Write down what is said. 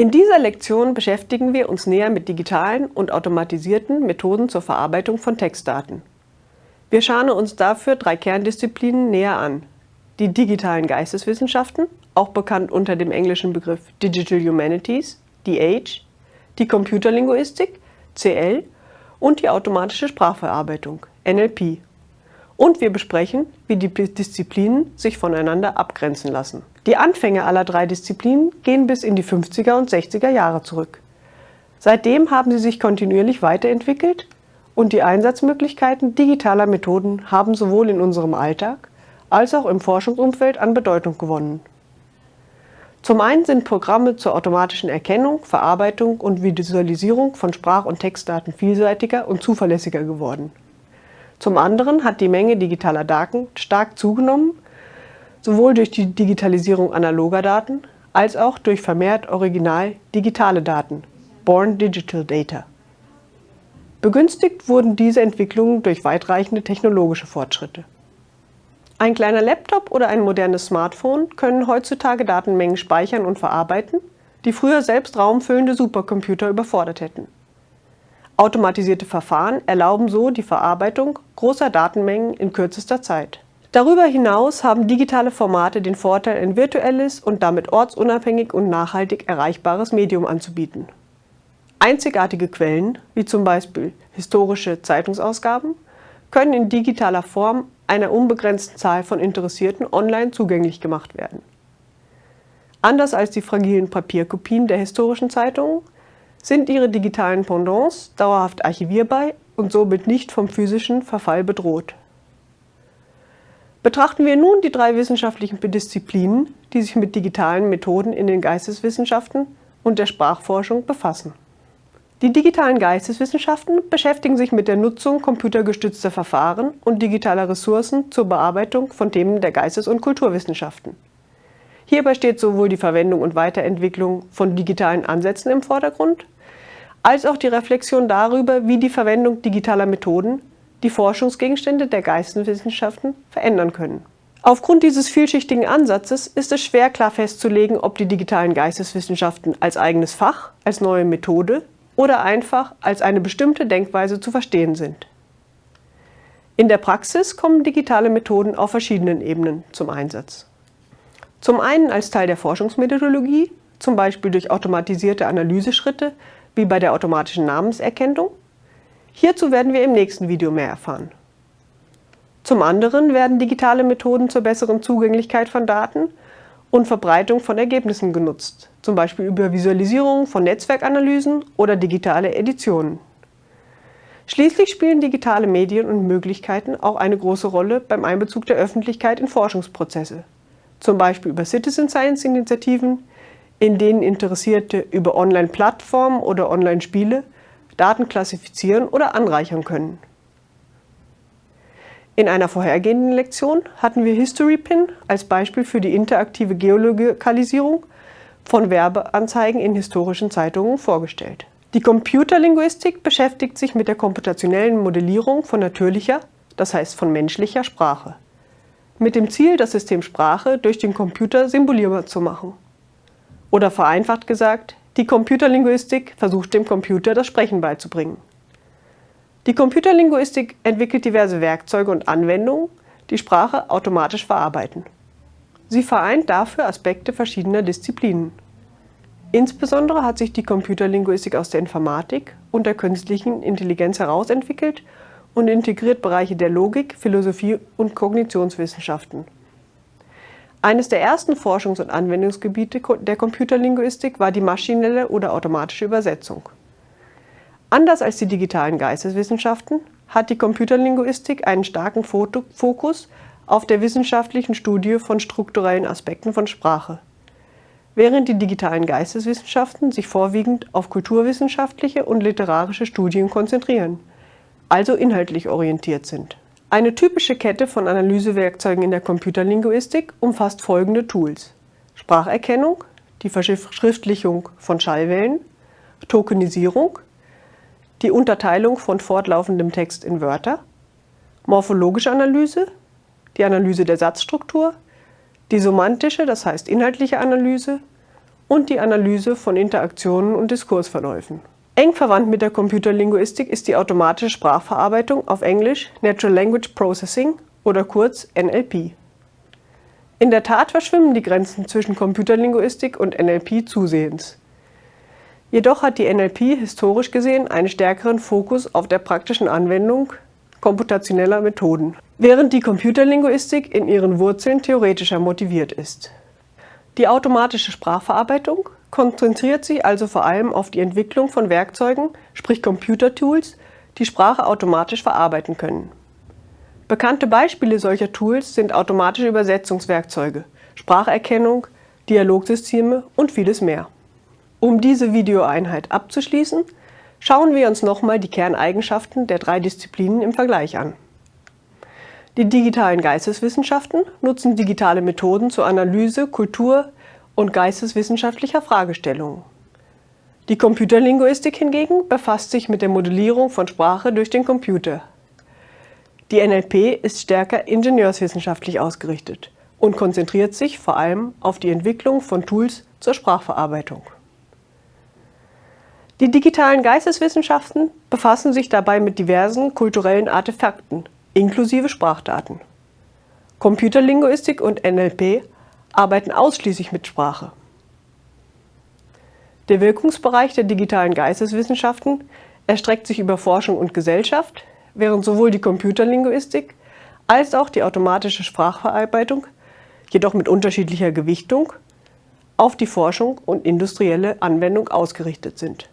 In dieser Lektion beschäftigen wir uns näher mit digitalen und automatisierten Methoden zur Verarbeitung von Textdaten. Wir schauen uns dafür drei Kerndisziplinen näher an. Die digitalen Geisteswissenschaften, auch bekannt unter dem englischen Begriff Digital Humanities, DH, die Computerlinguistik, CL und die automatische Sprachverarbeitung, NLP. Und wir besprechen, wie die Disziplinen sich voneinander abgrenzen lassen. Die Anfänge aller drei Disziplinen gehen bis in die 50er und 60er Jahre zurück. Seitdem haben sie sich kontinuierlich weiterentwickelt und die Einsatzmöglichkeiten digitaler Methoden haben sowohl in unserem Alltag als auch im Forschungsumfeld an Bedeutung gewonnen. Zum einen sind Programme zur automatischen Erkennung, Verarbeitung und Visualisierung von Sprach- und Textdaten vielseitiger und zuverlässiger geworden. Zum anderen hat die Menge digitaler Daten stark zugenommen, sowohl durch die Digitalisierung analoger Daten als auch durch vermehrt original digitale Daten, Born Digital Data. Begünstigt wurden diese Entwicklungen durch weitreichende technologische Fortschritte. Ein kleiner Laptop oder ein modernes Smartphone können heutzutage Datenmengen speichern und verarbeiten, die früher selbst raumfüllende Supercomputer überfordert hätten. Automatisierte Verfahren erlauben so die Verarbeitung großer Datenmengen in kürzester Zeit. Darüber hinaus haben digitale Formate den Vorteil, ein virtuelles und damit ortsunabhängig und nachhaltig erreichbares Medium anzubieten. Einzigartige Quellen, wie zum Beispiel historische Zeitungsausgaben, können in digitaler Form einer unbegrenzten Zahl von Interessierten online zugänglich gemacht werden. Anders als die fragilen Papierkopien der historischen Zeitungen sind ihre digitalen Pendants dauerhaft archivierbar und somit nicht vom physischen Verfall bedroht. Betrachten wir nun die drei wissenschaftlichen Disziplinen, die sich mit digitalen Methoden in den Geisteswissenschaften und der Sprachforschung befassen. Die digitalen Geisteswissenschaften beschäftigen sich mit der Nutzung computergestützter Verfahren und digitaler Ressourcen zur Bearbeitung von Themen der Geistes- und Kulturwissenschaften. Hierbei steht sowohl die Verwendung und Weiterentwicklung von digitalen Ansätzen im Vordergrund, als auch die Reflexion darüber, wie die Verwendung digitaler Methoden die Forschungsgegenstände der Geisteswissenschaften verändern können. Aufgrund dieses vielschichtigen Ansatzes ist es schwer klar festzulegen, ob die digitalen Geisteswissenschaften als eigenes Fach, als neue Methode oder einfach als eine bestimmte Denkweise zu verstehen sind. In der Praxis kommen digitale Methoden auf verschiedenen Ebenen zum Einsatz. Zum einen als Teil der Forschungsmethodologie, zum Beispiel durch automatisierte Analyseschritte wie bei der automatischen Namenserkennung. Hierzu werden wir im nächsten Video mehr erfahren. Zum anderen werden digitale Methoden zur besseren Zugänglichkeit von Daten und Verbreitung von Ergebnissen genutzt, zum Beispiel über Visualisierung von Netzwerkanalysen oder digitale Editionen. Schließlich spielen digitale Medien und Möglichkeiten auch eine große Rolle beim Einbezug der Öffentlichkeit in Forschungsprozesse zum Beispiel über Citizen Science Initiativen, in denen Interessierte über Online-Plattformen oder Online-Spiele Daten klassifizieren oder anreichern können. In einer vorhergehenden Lektion hatten wir HistoryPin als Beispiel für die interaktive Geolokalisierung von Werbeanzeigen in historischen Zeitungen vorgestellt. Die Computerlinguistik beschäftigt sich mit der komputationellen Modellierung von natürlicher, das heißt von menschlicher Sprache mit dem Ziel, das System Sprache durch den Computer symbolierbar zu machen. Oder vereinfacht gesagt, die Computerlinguistik versucht dem Computer das Sprechen beizubringen. Die Computerlinguistik entwickelt diverse Werkzeuge und Anwendungen, die Sprache automatisch verarbeiten. Sie vereint dafür Aspekte verschiedener Disziplinen. Insbesondere hat sich die Computerlinguistik aus der Informatik und der künstlichen Intelligenz herausentwickelt und integriert Bereiche der Logik, Philosophie und Kognitionswissenschaften. Eines der ersten Forschungs- und Anwendungsgebiete der Computerlinguistik war die maschinelle oder automatische Übersetzung. Anders als die digitalen Geisteswissenschaften hat die Computerlinguistik einen starken Fokus auf der wissenschaftlichen Studie von strukturellen Aspekten von Sprache, während die digitalen Geisteswissenschaften sich vorwiegend auf kulturwissenschaftliche und literarische Studien konzentrieren also inhaltlich orientiert sind. Eine typische Kette von Analysewerkzeugen in der Computerlinguistik umfasst folgende Tools. Spracherkennung, die Verschriftlichung von Schallwellen, Tokenisierung, die Unterteilung von fortlaufendem Text in Wörter, morphologische Analyse, die Analyse der Satzstruktur, die semantische, das heißt inhaltliche Analyse und die Analyse von Interaktionen und Diskursverläufen. Eng verwandt mit der Computerlinguistik ist die automatische Sprachverarbeitung auf Englisch Natural Language Processing oder kurz NLP. In der Tat verschwimmen die Grenzen zwischen Computerlinguistik und NLP zusehends. Jedoch hat die NLP historisch gesehen einen stärkeren Fokus auf der praktischen Anwendung komputationeller Methoden, während die Computerlinguistik in ihren Wurzeln theoretischer motiviert ist. Die automatische Sprachverarbeitung konzentriert sich also vor allem auf die Entwicklung von Werkzeugen, sprich Computertools, die Sprache automatisch verarbeiten können. Bekannte Beispiele solcher Tools sind automatische Übersetzungswerkzeuge, Spracherkennung, Dialogsysteme und vieles mehr. Um diese Videoeinheit abzuschließen, schauen wir uns nochmal die Kerneigenschaften der drei Disziplinen im Vergleich an. Die digitalen Geisteswissenschaften nutzen digitale Methoden zur Analyse Kultur- und geisteswissenschaftlicher Fragestellungen. Die Computerlinguistik hingegen befasst sich mit der Modellierung von Sprache durch den Computer. Die NLP ist stärker ingenieurswissenschaftlich ausgerichtet und konzentriert sich vor allem auf die Entwicklung von Tools zur Sprachverarbeitung. Die digitalen Geisteswissenschaften befassen sich dabei mit diversen kulturellen Artefakten, inklusive Sprachdaten. Computerlinguistik und NLP arbeiten ausschließlich mit Sprache. Der Wirkungsbereich der digitalen Geisteswissenschaften erstreckt sich über Forschung und Gesellschaft, während sowohl die Computerlinguistik als auch die automatische Sprachverarbeitung, jedoch mit unterschiedlicher Gewichtung, auf die Forschung und industrielle Anwendung ausgerichtet sind.